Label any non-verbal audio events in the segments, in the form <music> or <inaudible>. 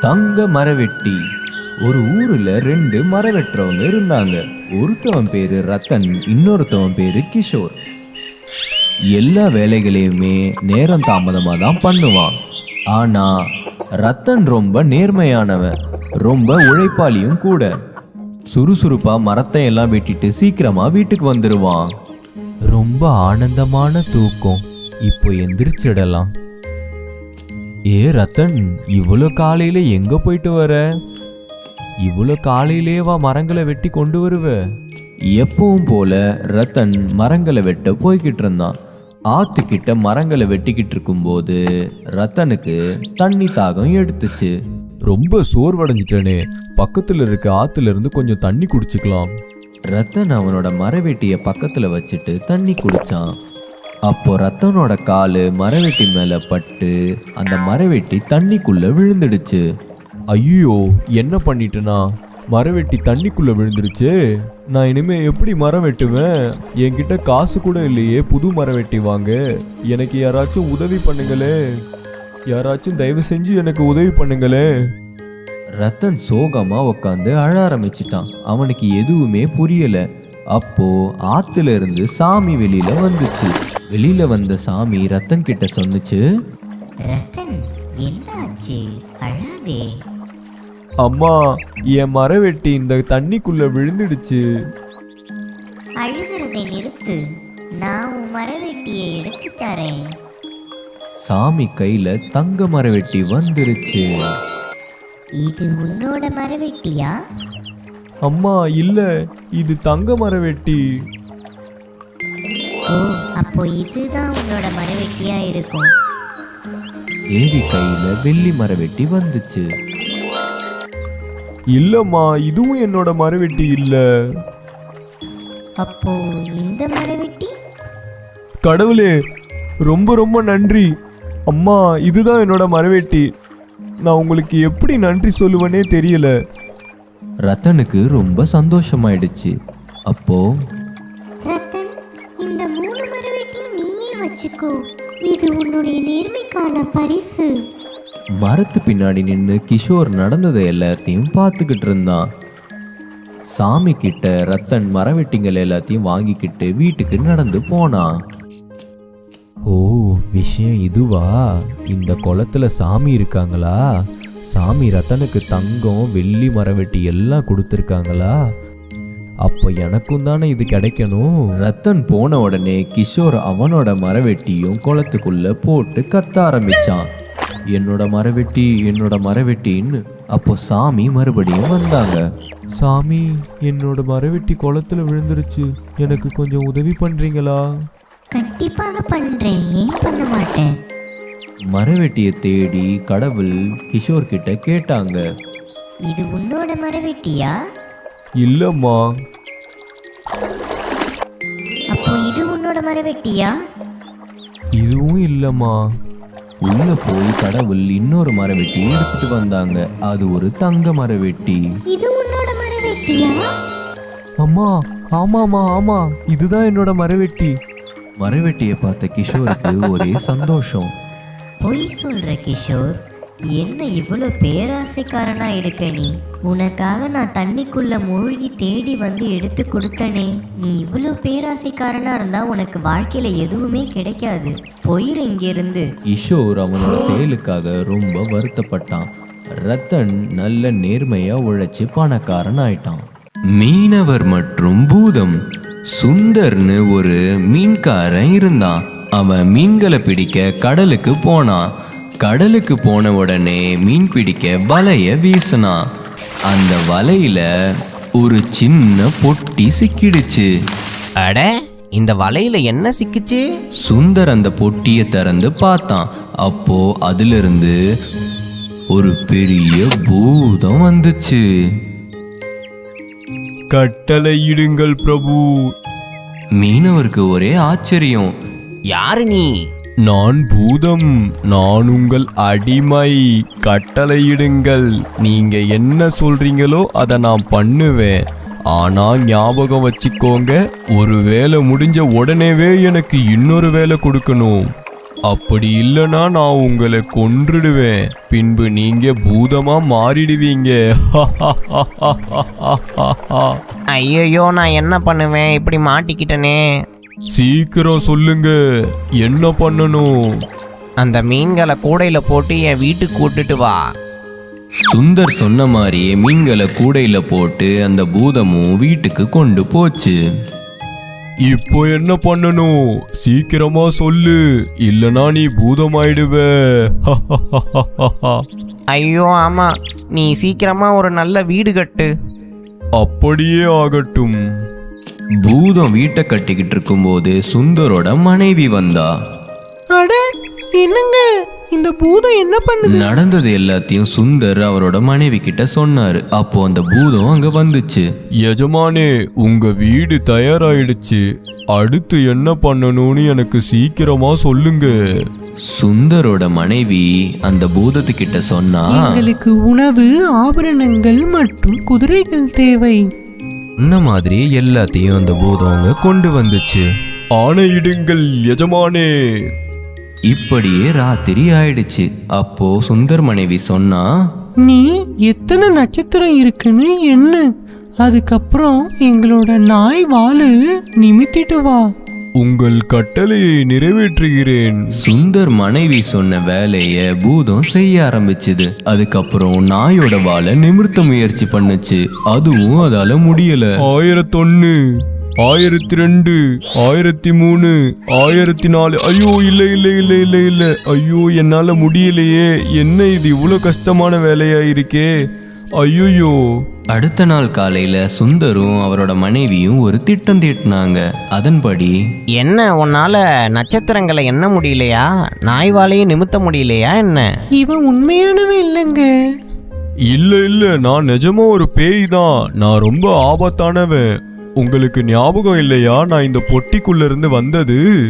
தங்க மரவெட்டி. ஒரு ஊர்ல ரெண்டு மரம் வெட்டுறவங்க இருந்தாங்க. ஒருத்தவன் பேரு ரத்தன் இன்னொருத்தவன் பேரு கிஷோர். எல்லா வேலைகளையுமே நேரம் தாமதமா தான் பண்ணுவான். ஆனா ரத்தன் ரொம்ப நேர்மையானவன். ரொம்ப உழைப்பாளியும் கூட. சுறுசுறுப்பா மரத்தை எல்லாம் வெட்டிட்டு சீக்கிரமா வீட்டுக்கு வந்துடுவான் ரொம்ப ஆனந்தமான தூக்கம். இப்போ எந்திரிச்சிடலாம். ஏ ரத்தன் இவ்வளோ காலையில எங்க போயிட்டு வர? இவ்வளோ காலையிலேவா மரங்களை வெட்டி கொண்டு வருவ. எப்பவும் போல ரத்தன் மரங்களை வெட்ட போய்கிட்டு இருந்தான். ஆத்துக்கிட்ட மரங்களை வெட்டிக்கிட்டு இருக்கும்போது ரத்தனுக்கு தண்ணி தாகம் எடுத்துச்சு. ரொம்ப சோர்வடைஞ்சிட்டனே. பக்கத்துல இருக்க ஆத்துல இருந்து கொஞ்சம் தண்ணி குடிச்சுக்கலாம். ரத்தன் அவனோட மரவெட்டிய பக்கத்துல வச்சுட்டு தண்ணி குடிச்சான். அப்போ ரத்தனோட காலு மரவெட்டி மேல பட்டு அந்த மரவெட்டி தண்ணிக்குள்ள விழுந்துடுச்சு. ஐயோ என்ன பண்ணிட்டேனா? மரவெட்டி தண்ணிக்குள்ள விழுந்துடுச்சு. நான் இனிமே எப்படி மரம் வெட்டுவேன்? என்கிட்ட காசு கூட இல்லையே புது மரம் வெட்டி வாங்க. எனக்கு யாராச்சும் உதவி பண்ணுங்களே. யாராச்சும் தயவு செஞ்சு எனக்கு உதவி பண்ணுங்களே. ரத்தன் சோகமா உட்காந்து அழ ஆரம்பிச்சிட்டான். அவனுக்கு எதுவுமே புரியல. அப்போ ஆத்துல இருந்து சாமி வெளியில வந்துச்சு. வெளியில வந்த சாமி ரத்தன் கிட்ட சொன்னுச்சு ரத்தன் என்னாச்சு? அழாதே. அம்மா என் மரவெட்டி இந்த தண்ணிக்குள்ள விழுந்துடுச்சு. அழுகிறதை நிறுத்து. நான் உன் மரவெட்டியை எடுத்து தரேன். சாமி கையில தங்க மரவெட்டி வந்துருச்சு. இது உன்னோட மரவெட்டியா? அம்மா இல்ல இது தங்க மரவெட்டி. ஓ அப்போ இதுதான் உன்னோட மரவெட்டியா இருக்கும். தேவி கையில வெள்ளி மரவெட்டி வந்துச்சு. இல்லம்மா இதுவும் என்னோட மரவெட்டி இல்ல. அப்போ இந்த மரவெட்டி? கடவுளே ரொம்ப ரொம்ப நன்றி. அம்மா இதுதான் என்னோட மரவெட்டி. நான் உங்களுக்கு எப்படி நன்றி சொல்லுவேனே தெரியல. ரத்தனுக்கு ரொம்ப சந்தோஷமாயிடுச்சு. அப்போ? ரத்தன் இந்த வச்சுக்கோ. இது உன்னுடைய நேர்மைக்கான பரிசு. மரத்து பின்னாடி நின்று கிஷோர் நடந்ததை எல்லாத்தையும் பார்த்துக்கிட்டு இருந்தான். சாமி கிட்ட ரத்தன் மரவெட்டிங்கள் எல்லாத்தையும் வாங்கிக்கிட்டு வீட்டுக்கு நடந்து போனான். ஓ விஷயம் இதுவா? இந்த குளத்துல சாமி இருக்காங்களா? சாமி ரத்தனுக்கு தங்கம் வெள்ளி மரவெட்டி எல்லாம் கொடுத்துருக்காங்களா? அப்போ எனக்கும் தானே இது கிடைக்கணும்? ரத்தன் போன உடனே கிஷோர் அவனோட மரவெட்டியும் குளத்துக்குள்ள போட்டு கத்த ஆரம்பிச்சான். என்னோட மரவெட்டி என்னோட மரவெட்டின்னு அப்போ சாமி மறுபடியும் வந்தாங்க. சாமி என்னோட மரவெட்டி குளத்துல விழுந்துருச்சு. எனக்கு கொஞ்சம் உதவி பண்றீங்களா? கண்டிப்பாக பண்றேன். ஏன் பண்ண மாட்டேன்? மரவெட்டியை தேடி கடவுள் கிஷோர் கிட்ட கேட்டாங்க. இது உன்னோட மரவெட்டியா? இல்லம்மா. அப்போ இது உன்னோட மரவெட்டியா? இதுவும் இல்லம்மா. உள்ள போய் கடவுள் இன்னொரு மரவெட்டி எடுத்துட்டு வந்தாங்க. அது ஒரு தங்க மரவெட்டி. இது உன்னோட மரவெட்டியா? அம்மா ஆமாமா ஆமா. இதுதான் என்னோட மரவெட்டி. மரவெட்டியை பார்த்த கிஷோருக்கு ஒரே சந்தோஷம். பொய் சொல்ற கிஷோர். என்ன இவ்வளோ பேராசைக்காரனா இருக்க நீ? உனக்காக நான் தண்ணிக்குள்ள மூழ்கி தேடி வந்து எடுத்து கொடுத்தனே. நீ இவ்வளோ பேராசைக்காரனா இருந்தா உனக்கு வாழ்க்கையில எதுவுமே கிடைக்காது. போயிரு இங்கிருந்து. கிஷோர் அவனோட செயலுக்காக ரொம்ப வருத்தப்பட்டான். ரத்தன் நல்ல நேர்மையா உழைச்சு பணக்காரன் ஆயிட்டான். மீனவர் மற்றும் பூதம். சுந்தர்னு ஒரு மீன்காரன் இருந்தான். அவன் மீன்களை பிடிக்க கடலுக்கு போனான். கடலுக்கு போன உடனே மீன் பிடிக்க வலைய வீசினான் அந்த வலையில ஒரு சின்ன பொட்டி சிக்கிடுச்சு. அட இந்த வலையில என்ன சிக்குச்சு? சுந்தர் அந்த பொட்டியை திறந்து பார்த்தான். அப்போ அதிலிருந்து ஒரு பெரிய பூதம் வந்துச்சு. கட்டளையிடுங்கள் பிரபு. மீனவருக்கு ஒரே ஆச்சரியம். யாரு நீ? நான் பூதம். நான் உங்கள் அடிமை. கட்டளையிடுங்கள். நீங்க என்ன சொல்றீங்களோ அதை நான் பண்ணுவேன். ஆனா ஞாபகம் வச்சுக்கோங்க ஒரு வேலை முடிஞ்ச உடனேவே எனக்கு இன்னொரு வேலை கொடுக்கணும். அப்படி இல்லனா நான் உங்களை கொன்றுடுவேன். பின்பு நீங்க பூதமா மாறிடுவீங்க. <laughs> ஐயோ நான் என்ன பண்ணுவேன்? இப்படி மாட்டிக்கிட்டனே. சீக்கிரம் சொல்லுங்க. என்ன பண்ணணும்? அந்த மீன்களை கூடையில போட்டு என் வீட்டுக்கு கூட்டுட்டு வா. சுந்தர் சொன்ன மாதிரியே மீன்களை கூடையில போட்டு அந்த பூதமும் வீட்டுக்கு கொண்டு போச்சு. இப்போ என்ன பண்ணணும்? சீக்கிரமா சொல்லு. இல்லனா நீ பூதமாயிடுவ. <laughs> ஐயோ ஆமா. நீ சீக்கிரமா ஒரு நல்ல வீடு கட்டு. அப்படியே ஆகட்டும். பூதம் வீட்டை கட்டிக்கிட்டு இருக்கும்போது சுந்தரோட மனைவி வந்தா. அட என்னங்க? இந்த பூதம் என்ன பண்ணுது? நடந்தது எல்லாத்தையும் சுந்தர் அவரோட மனைவி கிட்ட சொன்னாரு. அப்போ அந்த பூதம் அங்க வந்துச்சு. எஜமானே உங்க வீடு தயாராயிடுச்சு. அடுத்து என்ன பண்ணணும்னு எனக்கு சீக்கிரமா சொல்லுங்க. சுந்தரோட மனைவி அந்த பூதத்துக்கிட்ட சொன்னா எங்களுக்கு உணவு ஆபரணங்கள் மற்றும் குதிரைகள் தேவை. இந்த மாதிரி எல்லாத்தையும் அந்த பூதம் அங்க கொண்டு வந்துச்சு. ஆணையிடுங்கள் எஜமானே. இப்படியே ராத்திரி ஆயிடுச்சு. அப்போ சுந்தர் மனைவி சொன்னா நீ எத்தனை நட்சத்திரம் இருக்குன்னு என்ன அதுக்கப்புறம் எங்களோட நாய் வாலு நிமித்திட்டு வா. உங்கள் கட்டளையை நிறைவேற்றுகிறேன். சுந்தர் மனைவி சொன்ன வேலைய பூதம் செய்ய ஆரம்பிச்சுது. அதுக்கப்புறம் நாயோட வாழை நிமிர்த்த முயற்சி பண்ணுச்சு. அதுவும் அதால முடியல. ஆயிரத்தொன்னு ஆயிரத்தி ரெண்டு ஆயிரத்தி மூணு ஆயிரத்தி நாலு ஐயோ இல்ல இல்ல இல்ல இல்ல இல்ல. ஐயோ என்னால முடியலையே. என்ன இது இவ்வளோ கஷ்டமான வேலையா இருக்கே? ஐயோயோ. அடுத்த நாள் காலையில சுந்தரும் அவரோட மனைவியும் ஒரு திட்டம் தீட்டினாங்க. அதன்படி என்ன உன்னால நட்சத்திரங்களை எண்ண முடியலையா? நாய் வாலையும் நிமித்த முடியலையா என்ன? இவன் உண்மையானவன் இல்லைங்க. இல்ல இல்ல நான் நிஜமா ஒரு பேய் தான் நான் ரொம்ப ஆபத்தானவன். உங்களுக்கு ஞாபகம் இல்லையா? நான் இந்த பொட்டிக்குள்ள இருந்து வந்தது.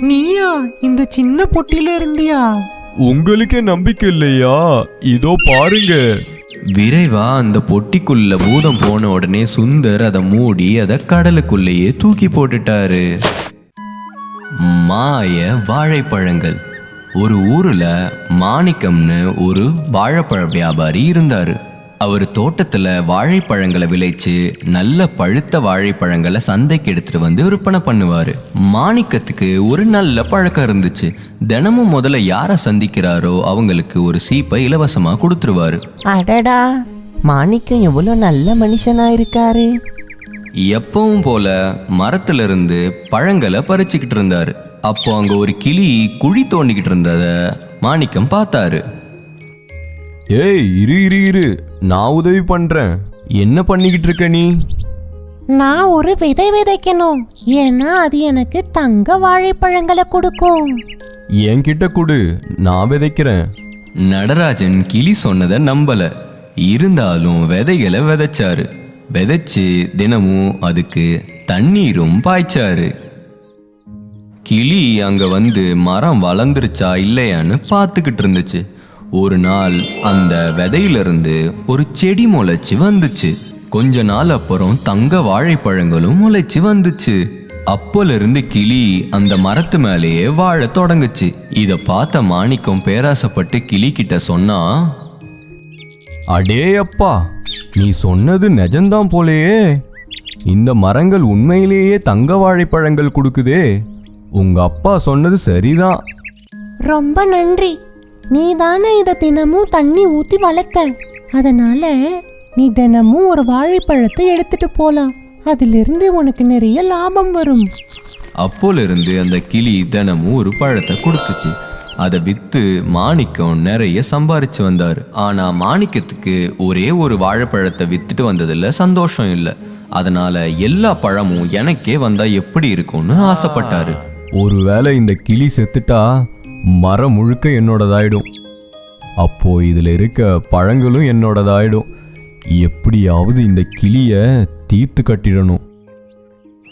நீயா? இந்த சின்ன பொட்டில இருந்தியா? உங்களுக்கே நம்பிக்கை இல்லையா? இதோ பாருங்க. விரைவா அந்த பொட்டிக்குள்ள பூதம் போன உடனே சுந்தர் அதை மூடி அதை கடலுக்குள்ளேயே தூக்கி போட்டுட்டாரு. மாய வாழைப்பழங்கள். ஒரு ஊர்ல மாணிக்கம்னு ஒரு வாழைப்பழ வியாபாரி இருந்தாரு. அவர் தோட்டத்துல வாழைப்பழங்களை விளைச்சு நல்ல பழுத்த வாழைப்பழங்களை சந்தைக்கு எடுத்துட்டு வந்து விற்பனை பண்ணுவாரு. மாணிக்கத்துக்கு ஒரு நல்ல பழக்கம் இருந்துச்சு. தினமும் முதல்ல யாரை சந்திக்கிறாரோ அவங்களுக்கு ஒரு சீப்பை இலவசமா கொடுத்துருவாரு. அடடா மாணிக்கம் எவ்வளோ நல்ல மனுஷனா இருக்காரு. எப்பவும் போல மரத்துல இருந்து பழங்களை பறிச்சுக்கிட்டு இருந்தாரு. அப்போ அங்க ஒரு கிளி குழி தோண்டிக்கிட்டு இருந்தத மாணிக்கம் பார்த்தாரு. ஏய் இரு இரு இரு. நான் உதவி பண்றேன். என்ன பண்ணிக்கிட்டு இருக்க நீ? நான் ஒரு விதை விதைக்கணும். ஏன்னா அது எனக்கு தங்க வாழைப்பழங்களை கொடுக்கும். என்கிட்ட கொடு. நான் விதைக்கிறேன். நடராஜன் கிளி சொன்னதை நம்பல. இருந்தாலும் விதைகளை விதைச்சாரு. விதைச்சு தினமும் அதுக்கு தண்ணீரும் பாய்ச்சாரு. கிளி அங்க வந்து மரம் வளர்ந்துருச்சா இல்லையான்னு பார்த்துக்கிட்டு இருந்துச்சு. ஒரு நாள் அந்த விதையிலிருந்து ஒரு செடி முளைச்சு வந்துச்சு. கொஞ்ச நாள் அப்புறம் தங்க வாழைப்பழங்களும் முளைச்சு வந்துச்சு. அப்போலிருந்து கிளி அந்த மரத்து மேலேயே வாழ தொடங்குச்சு. இதை பார்த்த மாணிக்கம் பேராசப்பட்டு கிளி கிட்ட சொன்னா அடே அப்பா நீ சொன்னது நிஜம்தான் போலேயே. இந்த மரங்கள் உண்மையிலேயே தங்க வாழைப்பழங்கள் கொடுக்குதே. உங்க அப்பா சொன்னது சரிதான். ரொம்ப நன்றி. நீ தானே இதை தினமும் தண்ணி ஊற்றி வளர்த்த அதனால நீ தினமும் ஒரு வாழைப்பழத்தை எடுத்துட்டு போலாம். அதிலிருந்து உனக்கு நிறைய லாபம் வரும். அப்போல இருந்து அந்த கிளி தினமும் ஒரு பழத்தை கொடுத்துச்சு. அதை வித்து மாணிக்கம் நிறைய சம்பாரிச்சு வந்தாரு. ஆனா மாணிக்கத்துக்கு ஒரே ஒரு வாழைப்பழத்தை வித்துட்டு வந்ததுல சந்தோஷம் இல்லை. அதனால எல்லா பழமும் எனக்கே வந்தா எப்படி இருக்கும்னு ஆசைப்பட்டாரு. ஒருவேளை இந்த கிளி செத்துட்டா மரம் முழுக்க என்னோடதாயிடும். அப்போ இதுல இருக்க பழங்களும் என்னோடதாயிடும். எப்படியாவது இந்த கிளிய தீர்த்து கட்டிடணும்.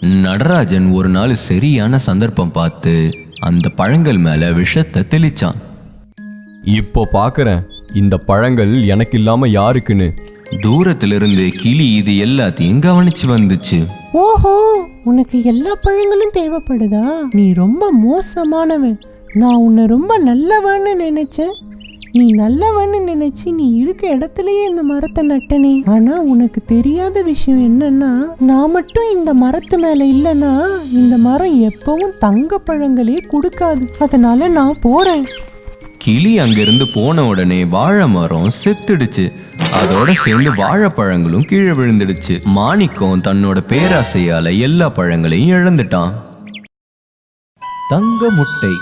நடராஜன் ஒரு நாள் சரியான சந்தர்ப்பம் பார்த்து அந்த பழங்கள் மேல விஷத்தை தெளிச்சான். இப்போ பார்க்கறேன் இந்த பழங்கள் எனக்கு இல்லாம யாருக்குன்னு. தூரத்திலிருந்து கிளி இது எல்லாத்தையும் கவனிச்சு வந்துச்சு. ஓஹோ உனக்கு எல்லா பழங்களும் தேவைப்படுதா? நீ ரொம்ப மோசமானவன். நான் உன்னை ரொம்ப நல்லவன்னு நினைச்சேன். நீ நல்லவன்னு நினைச்சு நீ இருக்க இடத்துலயே இந்த மரத்தை நட்டனே. ஆனா உனக்கு தெரியாத விஷயம் என்னன்னா நான் மட்டும் இந்த மரத்து மேல இல்லைன்னா இந்த மரம் எப்பவும் தங்க பழங்களே கொடுக்காது. அதனால நான் போறேன். கிளி அங்கிருந்து போன உடனே வாழை மரம் செத்துடுச்சு. அதோட சேர்ந்து வாழைப்பழங்களும் கீழே விழுந்துடுச்சு. மாணிக்கம் தன்னோட பேராசையால எல்லா பழங்களையும் இழந்துட்டான். தங்க முட்டை.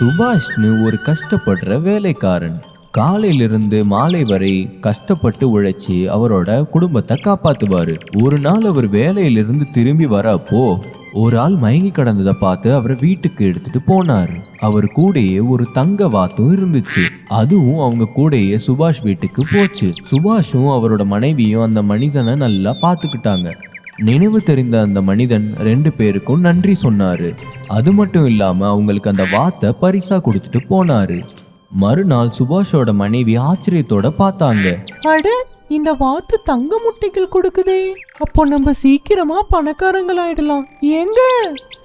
சுபாஷ்னு ஒரு கஷ்டப்படுற வேலைக்காரன். காலையிலிருந்து மாலை வரை கஷ்டப்பட்டு உழைச்சி அவரோட குடும்பத்தை காப்பாத்துவாரு. ஒரு நாள் அவர் வேலையிலிருந்து திரும்பி வரப்போ ஒரு ஆள் மயங்கி கிடந்ததை பார்த்து அவரை வீட்டுக்கு எடுத்துட்டு போனார். அவர் கூடயே ஒரு தங்க வாத்தும் இருந்துச்சு. அதுவும் அவங்க கூடயே சுபாஷ் வீட்டுக்கு போச்சு. சுபாஷும் அவரோட மனைவியும் அந்த மனிதனை நல்லா பார்த்துக்கிட்டாங்க. நினைவு தெரிந்த அந்த மனிதன் ரெண்டு பேருக்கும் நன்றி சொன்னாரு. அது மட்டும் இல்லாம அவங்களுக்கு அந்த வாத்தை பரிசா கொடுத்துட்டு போனாரு. மறுநாள் சுபாஷோட மனைவி ஆச்சரியத்தோட பார்த்தாங்க. அட இந்த வாத்து தங்க முட்டைகள் கொடுக்குதே. அப்போ நம்ம சீக்கிரமா பணக்காரங்களாயிடலாம். ஏங்க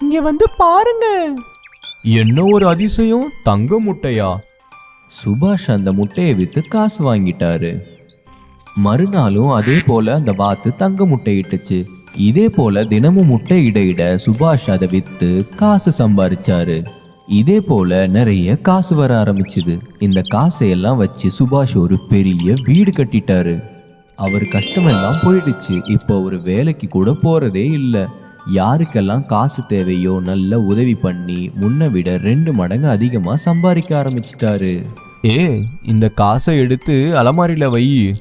இங்க வந்து பாருங்க. என்ன ஒரு அதிசயம்? தங்க முட்டையா? சுபாஷ் அந்த முட்டையை வித்து காசு வாங்கிட்டாரு. மறுநாளும் அதே போல அந்த வாத்து தங்க முட்டையிட்டுச்சு இதே போல தினமும் முட்டை இட இட சுபாஷ் அதை வித்து காசு சம்பாரிச்சாரு. இதே போல நிறைய காசு வர ஆரம்பிச்சுது. இந்த காசையெல்லாம் வச்சு சுபாஷ் ஒரு பெரிய வீடு கட்டிட்டாரு. அவர் கஷ்டமெல்லாம் போயிடுச்சு. இப்போ ஒரு வேலைக்கு கூட போறதே இல்லை. யாருக்கெல்லாம் காசு தேவையோ நல்ல உதவி பண்ணி முன்ன விட ரெண்டு மடங்கு அதிகமாக சம்பாதிக்க ஆரம்பிச்சிட்டாரு. ஏ இந்த காசை எடுத்து அலமாரியில் வை.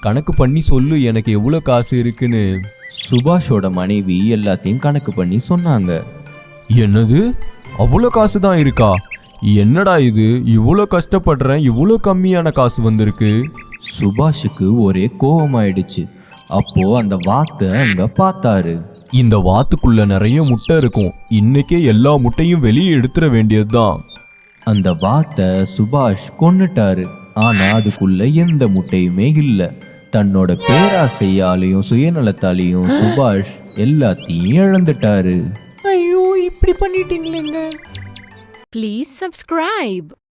கணக்கு பண்ணி சொல்லு எனக்கு எவ்வளோ காசு இருக்குன்னு. சுபாஷோட மனைவி எல்லாத்தையும் கணக்கு பண்ணி சொன்னாங்க. என்னது? அவ்வளோ காசு தான் இருக்கா? என்னடா இது? இவ்வளோ கஷ்டப்படுறேன் இவ்வளோ கம்மியான காசு வந்திருக்கு. சுபாஷுக்கு ஒரே கோபமாயிடுச்சு அப்போ அந்த வாத்தை அங்க பார்த்தாரு. இந்த வாத்துக்குள்ள நிறைய முட்டை இருக்கும். இன்னைக்கே எல்லா முட்டையும் வெளியே எடுத்துட வேண்டியதுதான். அந்த வாத்தை சுபாஷ் கொன்னுட்டாரு. ஆனா அதுக்குள்ள எந்த முட்டையுமே இல்லை. தன்னோட பேராசையாலையும் சுயநலத்தாலையும் சுபாஷ் எல்லாத்தையும் இழந்துட்டாரு. ஐயோ இப்படி பண்ணிட்டீங்களேங்க. Please subscribe.